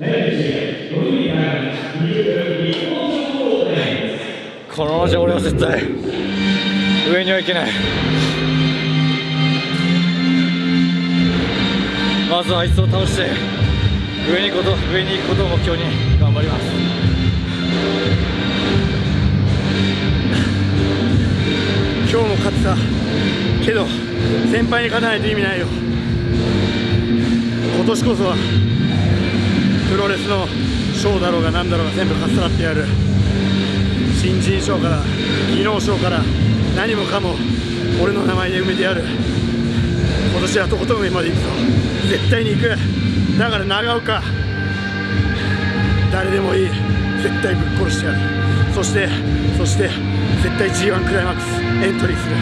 このままじゃ俺は絶対上には行けない。まずはあいつを倒して上に行くこと上に行くことを目標に頑張ります。今日も勝ってたけど先輩に勝たないと意味ないよ。今年こそはプロレスのショーだろうが何だろうが全部かっさらってやる。新人賞から技能賞から何もかも俺の名前で埋めてやる。今年はとことん上まで行くぞ。絶対に行く。だから長岡。誰でもいい。絶対ぶっ殺してやる。そしてそして絶対 G1 クライマックス。エントリーする。